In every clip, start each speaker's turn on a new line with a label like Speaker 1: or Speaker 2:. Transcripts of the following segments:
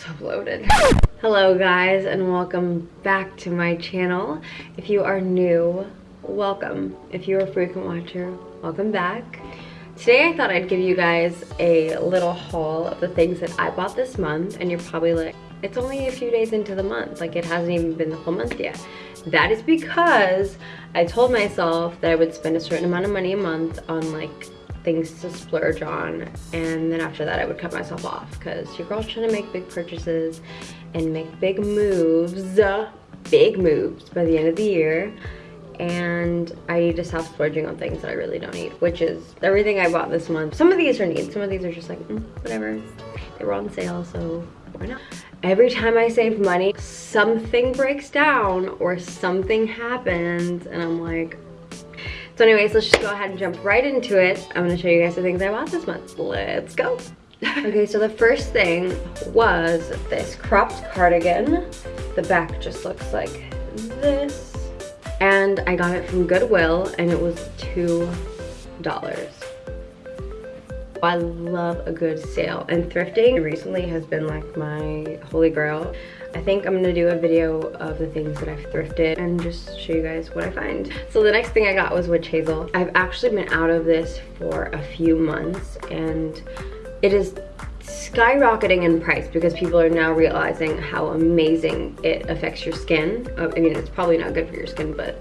Speaker 1: so bloated. Hello guys and welcome back to my channel. If you are new, welcome. If you're a frequent watcher, welcome back. Today I thought I'd give you guys a little haul of the things that I bought this month and you're probably like, it's only a few days into the month, like it hasn't even been the full month yet. That is because I told myself that I would spend a certain amount of money a month on like things to splurge on and then after that I would cut myself off because your girl's trying to make big purchases and make big moves big moves by the end of the year and I to stop splurging on things that I really don't need which is everything I bought this month. Some of these are needs some of these are just like mm, whatever. They were on sale so why not? Every time I save money something breaks down or something happens and I'm like so anyways, let's just go ahead and jump right into it. I'm gonna show you guys the things I bought this month. Let's go. okay, so the first thing was this cropped cardigan. The back just looks like this. And I got it from Goodwill and it was $2. I love a good sale and thrifting recently has been like my holy grail. I think I'm gonna do a video of the things that I've thrifted and just show you guys what I find. So the next thing I got was witch hazel. I've actually been out of this for a few months and it is skyrocketing in price because people are now realizing how amazing it affects your skin. Uh, I mean, it's probably not good for your skin, but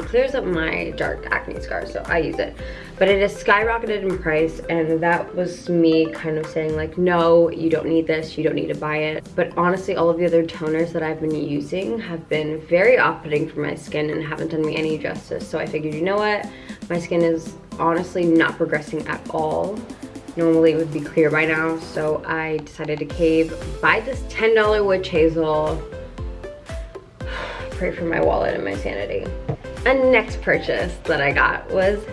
Speaker 1: it clears up my dark acne scars, so I use it. But it has skyrocketed in price, and that was me kind of saying like, no, you don't need this, you don't need to buy it. But honestly, all of the other toners that I've been using have been very off-putting for my skin and haven't done me any justice. So I figured, you know what? My skin is honestly not progressing at all. Normally it would be clear by now, so I decided to cave, buy this $10 witch hazel. Pray for my wallet and my sanity. A next purchase that I got was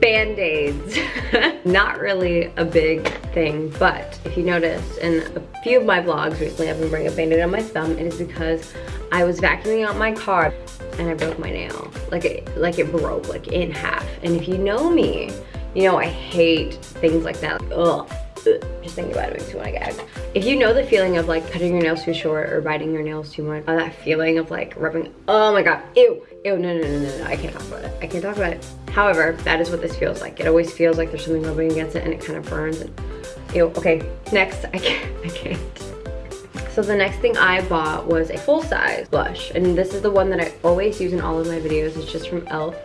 Speaker 1: band-aids. Not really a big thing but if you notice in a few of my vlogs recently i've been wearing a band-aid on my thumb it is because i was vacuuming out my car and i broke my nail. Like it like it broke like in half. And if you know me you know i hate things like that. Like, ugh just thinking about it makes me want to gag. If you know the feeling of like cutting your nails too short or biting your nails too much, uh, that feeling of like rubbing, oh my god, ew, ew, no, no, no, no, no, I can't talk about it. I can't talk about it. However, that is what this feels like. It always feels like there's something rubbing against it and it kind of burns. And, ew, okay, next, I can't, I can't. So the next thing I bought was a full-size blush. And this is the one that I always use in all of my videos. It's just from e.l.f.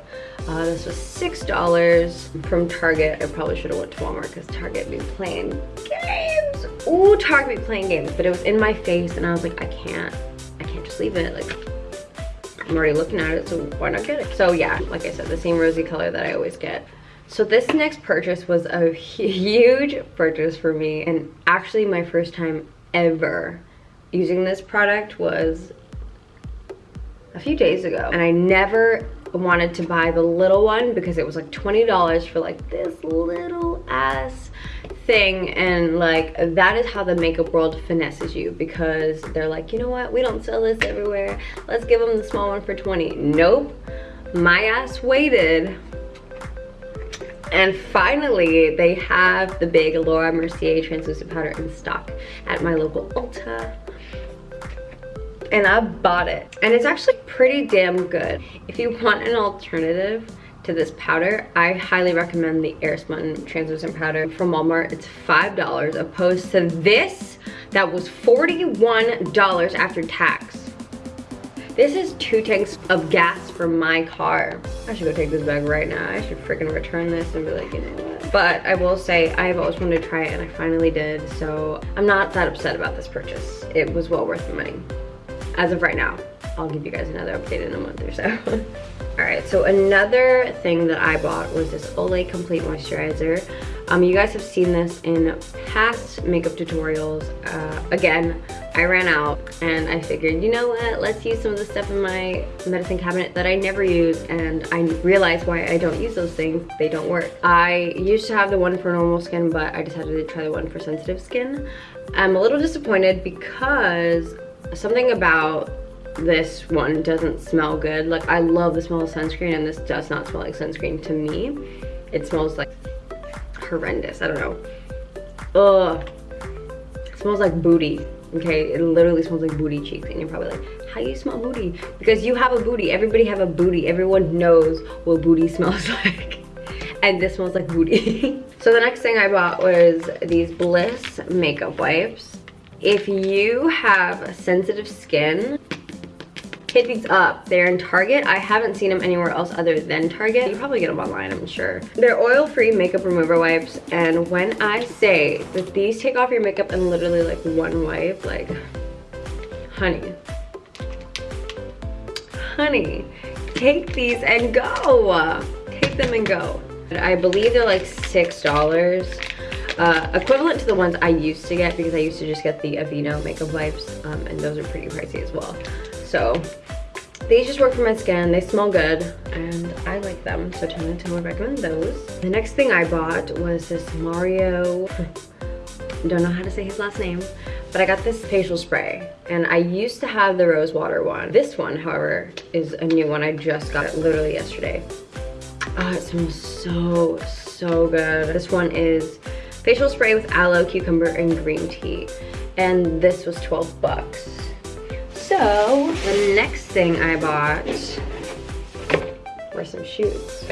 Speaker 1: Uh, this was $6 from Target. I probably should have went to Walmart because Target be playing games. Ooh, Target be playing games. But it was in my face and I was like, I can't. I can't just leave it. Like, I'm already looking at it, so why not get it? So yeah, like I said, the same rosy color that I always get. So this next purchase was a huge purchase for me and actually my first time ever using this product was a few days ago. And I never wanted to buy the little one because it was like $20 for like this little ass thing. And like that is how the makeup world finesses you because they're like you know what? We don't sell this everywhere. Let's give them the small one for 20 nope. My ass waited. And finally they have the big Laura Mercier translucent powder in stock at my local Ulta and I bought it. And it's actually pretty damn good. If you want an alternative to this powder, I highly recommend the Airspun translucent powder from Walmart. It's $5 opposed to this that was $41 after tax. This is two tanks of gas for my car. I should go take this bag right now. I should freaking return this and be like, you know what. But I will say, I've always wanted to try it and I finally did. So I'm not that upset about this purchase. It was well worth the money as of right now. I'll give you guys another update in a month or so. All right, so another thing that I bought was this Olay Complete Moisturizer. Um, you guys have seen this in past makeup tutorials. Uh, again, I ran out and I figured, you know what, let's use some of the stuff in my medicine cabinet that I never use and I realized why I don't use those things, they don't work. I used to have the one for normal skin, but I decided to try the one for sensitive skin. I'm a little disappointed because something about this one doesn't smell good. Like I love the smell of sunscreen and this does not smell like sunscreen to me. It smells like horrendous, I don't know. Ugh, smells like booty. Okay, it literally smells like booty cheeks and you're probably like, how you smell booty? Because you have a booty, everybody have a booty. Everyone knows what booty smells like. and this smells like booty. so the next thing I bought was these Bliss makeup wipes. If you have sensitive skin, hit these up. They're in Target. I haven't seen them anywhere else other than Target. You probably get them online, I'm sure. They're oil-free makeup remover wipes. And when I say that these take off your makeup in literally like one wipe, like, honey. Honey, take these and go. Take them and go. I believe they're like $6. Uh, equivalent to the ones I used to get because I used to just get the Aveeno makeup wipes um, and those are pretty pricey as well. So these just work for my skin. They smell good and I like them. So Tana would recommend those. The next thing I bought was this Mario, don't know how to say his last name, but I got this facial spray and I used to have the rose water one. This one, however, is a new one. I just got it literally yesterday. Oh, it smells so, so good. This one is facial spray with aloe, cucumber, and green tea. And this was 12 bucks. So the next thing I bought were some shoes.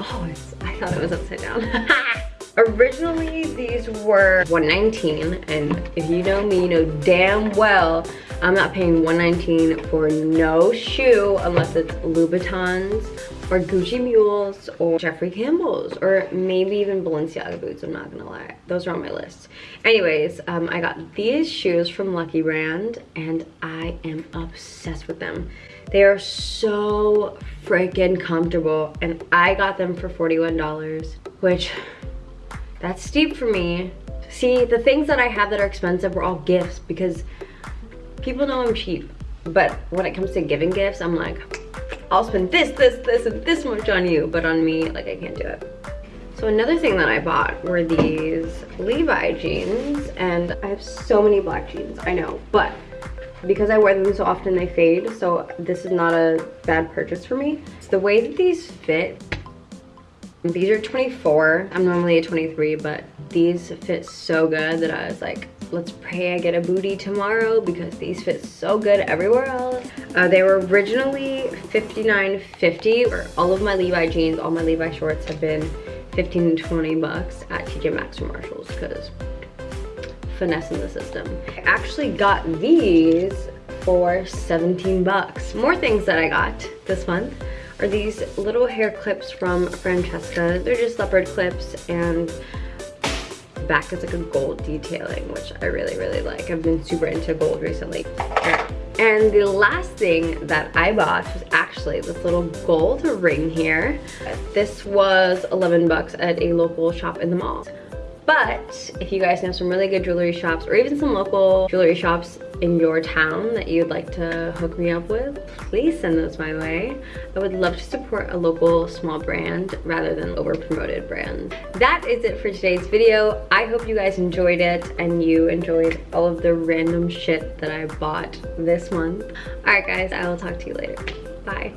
Speaker 1: Oh, I thought it was upside down. Originally, these were 119 and if you know me, you know damn well I'm not paying 119 for no shoe unless it's Louboutins or Gucci Mules or Jeffrey Campbell's or maybe even Balenciaga boots, I'm not gonna lie. Those are on my list. Anyways, um, I got these shoes from Lucky Brand and I am obsessed with them. They are so freaking comfortable and I got them for $41, which that's steep for me. See, the things that I have that are expensive were all gifts because people know I'm cheap. But when it comes to giving gifts, I'm like, I'll spend this, this, this, and this much on you, but on me, like I can't do it. So another thing that I bought were these Levi jeans, and I have so many black jeans, I know, but because I wear them so often they fade, so this is not a bad purchase for me. It's the way that these fit. These are 24. I'm normally a 23, but these fit so good that I was like, let's pray I get a booty tomorrow because these fit so good everywhere else. Uh, they were originally $59.50. All of my Levi jeans, all my Levi shorts have been 15 to 20 bucks at TJ Maxx or Marshalls because finessing the system. I actually got these for 17 bucks. More things that I got this month are these little hair clips from Francesca. They're just leopard clips and back is like a gold detailing, which I really, really like. I've been super into gold recently. And the last thing that I bought was actually this little gold ring here. This was 11 bucks at a local shop in the mall. But if you guys know some really good jewelry shops or even some local jewelry shops in your town that you'd like to hook me up with, please send those my way. I would love to support a local small brand rather than over promoted brand. That is it for today's video. I hope you guys enjoyed it and you enjoyed all of the random shit that I bought this month. All right guys, I will talk to you later. Bye.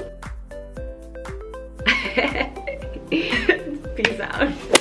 Speaker 1: Peace out.